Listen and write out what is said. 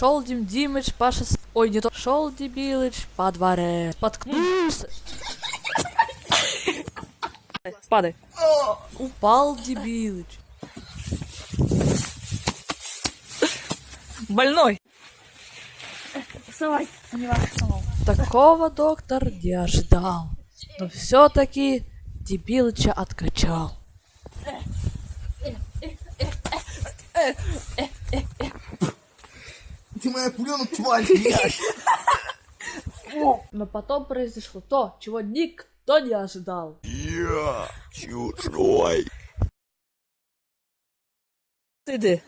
Шел Дим Димыч, Паша... с- Ой, не то. Шел Дебилыч по дворе. Споткнулся. Падай. Упал Дебилыч. Больной. Вставай. Такого доктор не ожидал. Но все-таки Дебилыча откачал. Ты моя пулена, тварь, блядь! Но потом произошло то, чего никто не ожидал. Я чужой. Ты